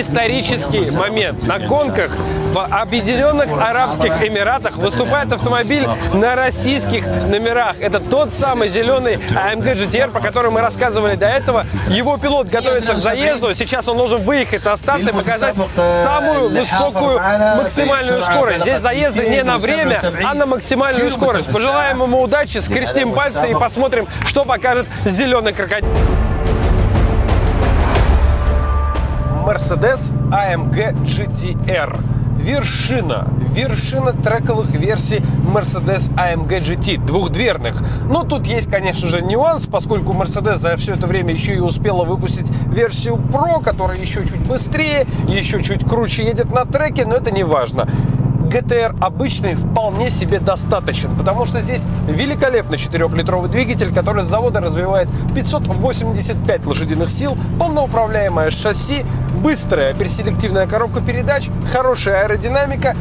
исторический момент. На гонках в Объединенных Арабских Эмиратах выступает автомобиль на российских номерах. Это тот самый зеленый AMG GTR, по которому мы рассказывали до этого. Его пилот готовится к заезду. Сейчас он должен выехать на старт и показать самую высокую максимальную скорость. Здесь заезды не на время, а на максимальную скорость. Пожелаем ему удачи, скрестим пальцы и посмотрим, что покажет зеленый крокодил. Mercedes AMG GTR. Вершина, вершина трековых версий Mercedes AMG GT, двухдверных. Но тут есть, конечно же, нюанс, поскольку Mercedes за все это время еще и успела выпустить версию Pro, которая еще чуть быстрее, еще чуть круче едет на треке, но это не важно. GTR обычный вполне себе достаточен, потому что здесь великолепный 4-литровый двигатель, который с завода развивает 585 лошадиных сил, полноуправляемое шасси, быстрая переселективная коробка передач, хорошая аэродинамика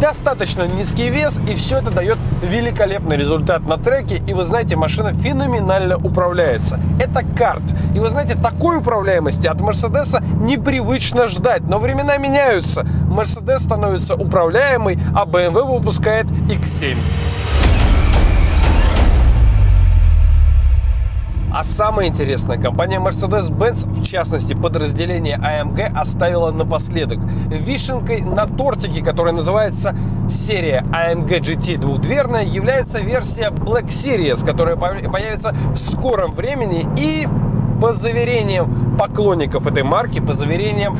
достаточно низкий вес, и все это дает великолепный результат на треке. И вы знаете, машина феноменально управляется. Это карт. И вы знаете, такой управляемости от Мерседеса непривычно ждать. Но времена меняются. Мерседес становится управляемый, а BMW выпускает X7. А самое интересное, компания Mercedes-Benz, в частности подразделение AMG, оставила напоследок вишенкой на тортике, которая называется серия AMG GT двухдверная, является версия Black Series, которая появится в скором времени и по заверениям поклонников этой марки, по заверениям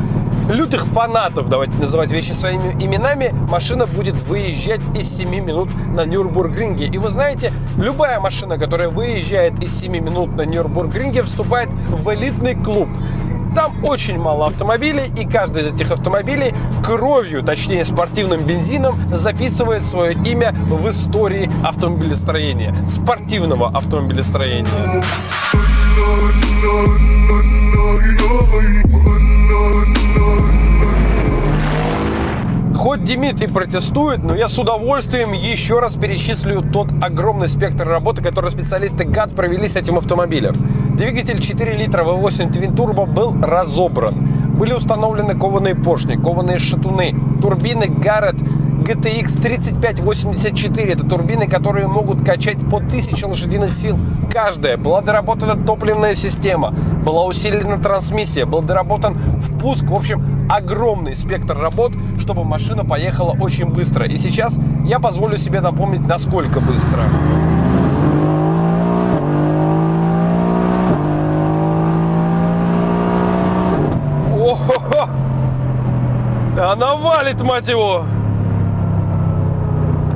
лютых фанатов, давайте называть вещи своими именами, машина будет выезжать из 7 минут на Нюрбургринге. И вы знаете, любая машина, которая выезжает из 7 минут на Нюрбургринге, вступает в элитный клуб. Там очень мало автомобилей, и каждый из этих автомобилей кровью, точнее спортивным бензином, записывает свое имя в истории автомобилестроения, спортивного автомобилестроения. Хоть Дмитрий протестует, но я с удовольствием еще раз перечислю тот огромный спектр работы, который специалисты ГАД провели с этим автомобилем. Двигатель 4 литра V8 Twin Turbo был разобран. Были установлены кованые поршни, кованые шатуны, турбины Garrett GTX 3584. Это турбины, которые могут качать по 1000 лошадиных сил каждая. Была доработана топливная система, была усилена трансмиссия, был доработан впуск. В общем, огромный спектр работ, чтобы машина поехала очень быстро. И сейчас я позволю себе напомнить, насколько быстро. Она валит, мать его!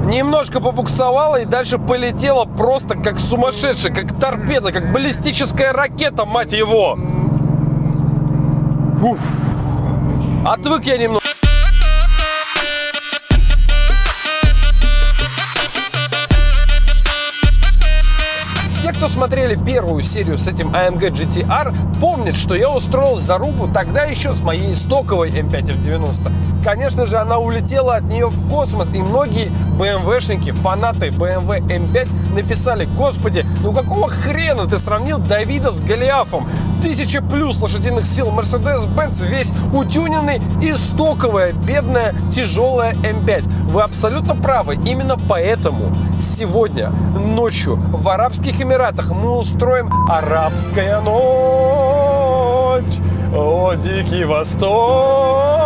Немножко побуксовала и дальше полетела просто как сумасшедшая, как торпеда, как баллистическая ракета, мать его! Фух. Отвык я немного. Смотрели первую серию с этим AMG GTR, помнят, что я устроил зарубу тогда еще с моей стоковой M5 F90. Конечно же, она улетела от нее в космос, и многие BMW-шники, фанаты BMW M5 написали, господи, ну какого хрена ты сравнил Давида с Голиафом? Тысяча плюс лошадиных сил Mercedes-Benz весь утюненный и стоковая, бедная, тяжелая M5. Вы абсолютно правы, именно поэтому сегодня ночью в Арабских Эмиратах мы устроим арабская ночь. О, Дикий Восток!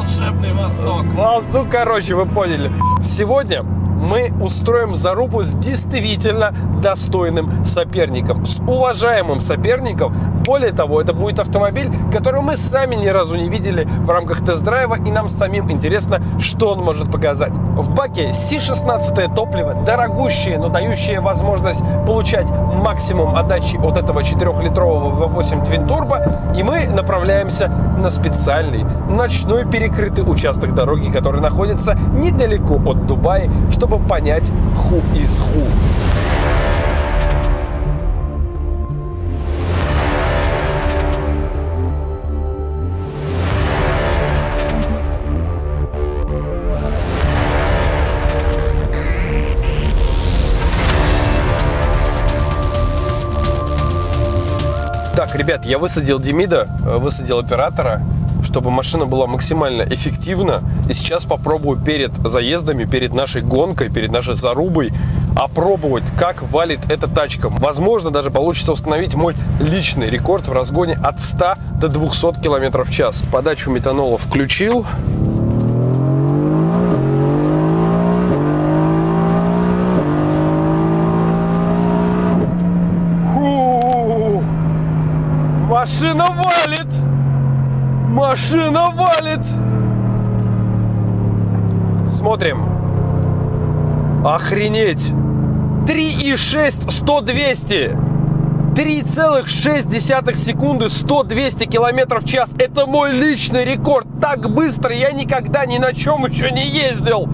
Волшебный Восток. Ну, короче, вы поняли. Сегодня мы устроим зарубу с действительно достойным соперником, с уважаемым соперником. Более того, это будет автомобиль, который мы сами ни разу не видели в рамках тест-драйва, и нам самим интересно, что он может показать. В баке C16 топливо, дорогущее, но дающее возможность получать максимум отдачи от этого 4-литрового V8 Twin Turbo, и мы направляемся на специальный ночной перекрытый участок дороги, который находится недалеко от Дубая, чтобы чтобы понять who is who. Так, ребят, я высадил Демида, высадил оператора. Чтобы машина была максимально эффективна. И сейчас попробую перед заездами, перед нашей гонкой, перед нашей зарубой опробовать, как валит эта тачка. Возможно, даже получится установить мой личный рекорд в разгоне от 100 до 200 км в час. Подачу метанола включил. Машина валит! Машина валит! Смотрим. Охренеть! 3,6 100-200. 3,6 секунды 100-200 километров в час. Это мой личный рекорд. Так быстро я никогда ни на чем еще не ездил.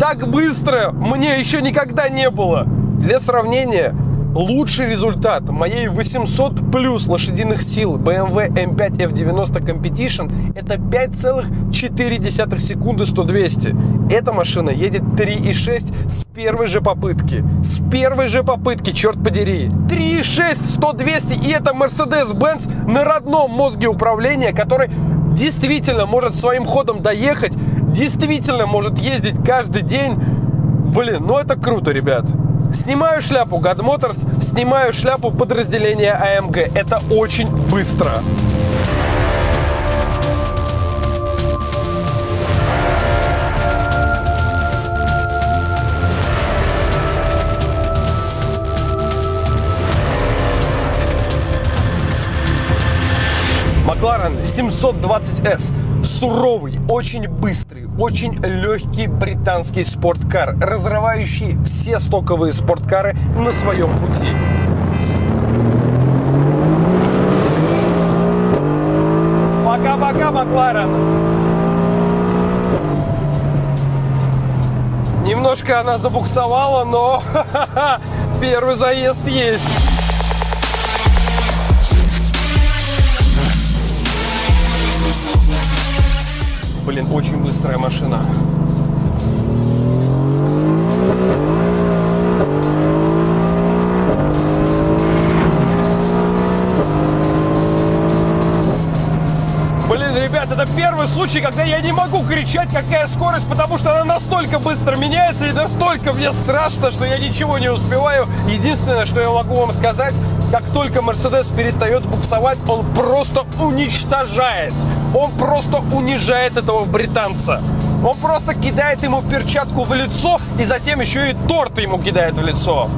Так быстро мне еще никогда не было. Для сравнения, Лучший результат моей 800 плюс лошадиных сил BMW M5 F90 Competition это 5,4 секунды 100-200. Эта машина едет 3,6 с первой же попытки. С первой же попытки, черт подери. 3,6 100-200 и это Mercedes-Benz на родном мозге управления, который действительно может своим ходом доехать, действительно может ездить каждый день. Блин, ну это круто, ребят. Снимаю шляпу God Motors, снимаю шляпу подразделения AMG. Это очень быстро. Макларен 720S. Суровый, очень быстрый, очень легкий британский спорткар, разрывающий все стоковые спорткары на своем пути. Пока-пока, Макларен! Немножко она забуксовала, но первый заезд есть. Блин, очень быстрая машина. Блин, ребят, это первый случай, когда я не могу кричать, какая скорость, потому что она настолько быстро меняется и настолько мне страшно, что я ничего не успеваю. Единственное, что я могу вам сказать, как только Мерседес перестает буксовать, он просто уничтожает он просто унижает этого британца. Он просто кидает ему перчатку в лицо и затем еще и торт ему кидает в лицо.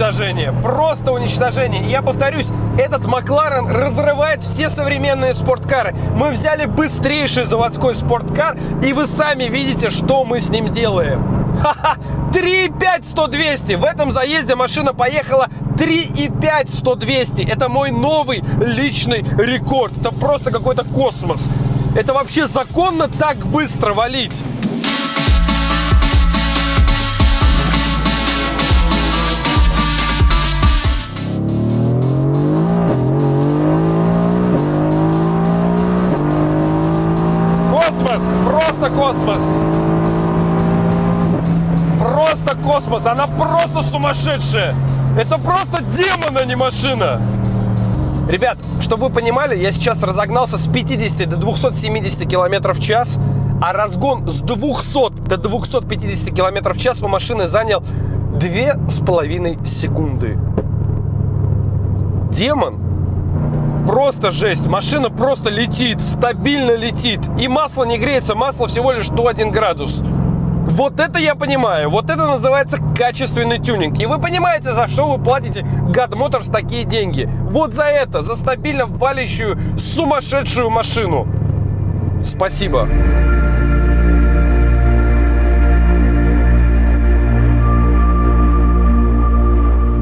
Уничтожение. Просто уничтожение. Я повторюсь, этот Макларен разрывает все современные спорткары. Мы взяли быстрейший заводской спорткар, и вы сами видите, что мы с ним делаем. Ха-ха! 3,5 100-200. В этом заезде машина поехала 3,5 100-200. Это мой новый личный рекорд. Это просто какой-то космос. Это вообще законно так быстро валить? Космос. Просто космос. Она просто сумасшедшая. Это просто демон, а не машина. Ребят, чтобы вы понимали, я сейчас разогнался с 50 до 270 км в час, а разгон с 200 до 250 км в час у машины занял 2,5 секунды. Демон Просто жесть. Машина просто летит, стабильно летит. И масло не греется, масло всего лишь до 1 градус. Вот это я понимаю. Вот это называется качественный тюнинг. И вы понимаете, за что вы платите God Motors такие деньги. Вот за это, за стабильно валящую сумасшедшую машину. Спасибо.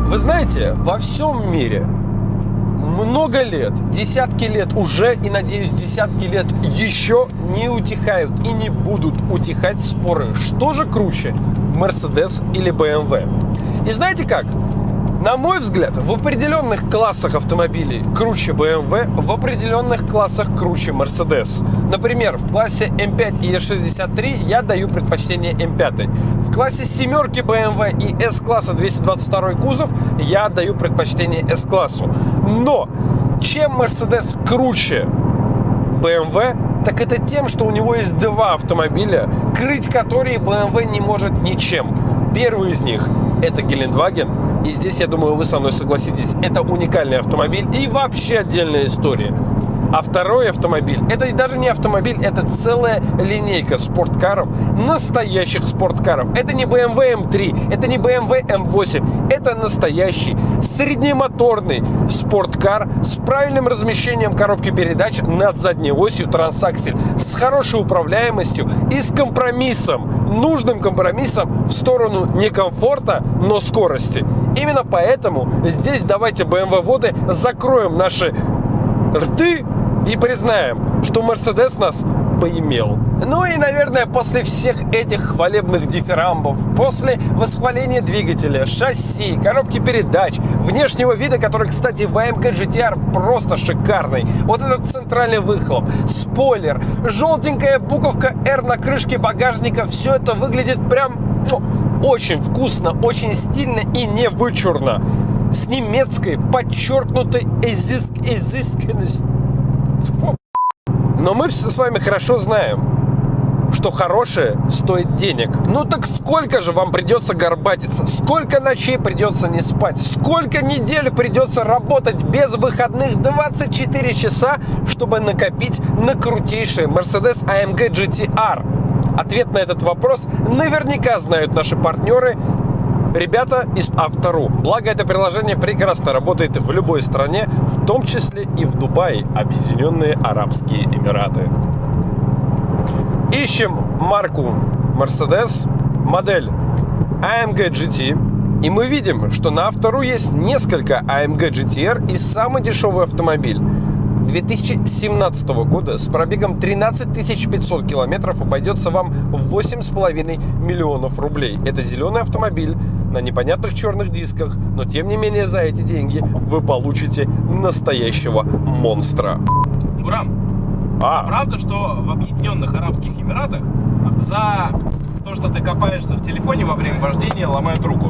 Вы знаете, во всем мире много лет, десятки лет уже и, надеюсь, десятки лет еще не утихают и не будут утихать споры, что же круче, Mercedes или BMW. И знаете как? На мой взгляд, в определенных классах автомобилей круче BMW, в определенных классах круче Mercedes. Например, в классе M5 и E63 я даю предпочтение M5. В классе семерки BMW и S-класса 222 кузов я отдаю предпочтение S-классу. Но чем Mercedes круче BMW, так это тем, что у него есть два автомобиля, крыть которые BMW не может ничем. Первый из них – это Гелендваген, и здесь, я думаю, вы со мной согласитесь, это уникальный автомобиль и вообще отдельная история. А второй автомобиль, это даже не автомобиль, это целая линейка спорткаров, настоящих спорткаров. Это не BMW M3, это не BMW M8, это настоящий среднемоторный спорткар с правильным размещением коробки передач над задней осью трансаксель, с хорошей управляемостью и с компромиссом, нужным компромиссом в сторону не комфорта, но скорости. Именно поэтому здесь давайте BMW-воды закроем наши рты и признаем, что Мерседес нас поимел. Ну и, наверное, после всех этих хвалебных дифирамбов, после восхваления двигателя, шасси, коробки передач, внешнего вида, который, кстати, в AMG GTR просто шикарный, вот этот центральный выхлоп, спойлер, желтенькая буковка R на крышке багажника, все это выглядит прям ну, очень вкусно, очень стильно и не вычурно. С немецкой подчеркнутой изыск, изысканностью но мы все с вами хорошо знаем, что хорошее стоит денег. Ну так сколько же вам придется горбатиться? Сколько ночей придется не спать? Сколько недель придется работать без выходных 24 часа, чтобы накопить на крутейший Mercedes AMG GTR? Ответ на этот вопрос наверняка знают наши партнеры ребята из Автору. Благо, это приложение прекрасно работает в любой стране, в том числе и в Дубае, Объединенные Арабские Эмираты. Ищем марку Mercedes, модель AMG GT, и мы видим, что на Автору есть несколько AMG GTR и самый дешевый автомобиль 2017 года с пробегом 13 500 километров обойдется вам в 8,5 миллионов рублей. Это зеленый автомобиль на непонятных черных дисках, но тем не менее за эти деньги вы получите настоящего монстра. Гурам, а. правда, что в Объединенных Арабских Эмиратах за то, что ты копаешься в телефоне во время вождения, ломают руку?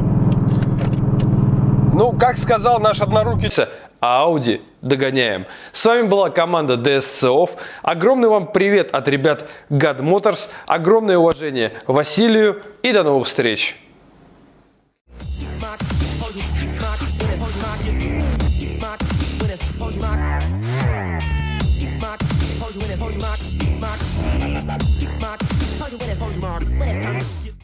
Ну, как сказал наш однорукий, Audi догоняем. С вами была команда DSC Огромный вам привет от ребят God Motors. Огромное уважение Василию и до новых встреч. Pose your witness, pose your mark, mark. Pose your witness, pose your mark. When it's time.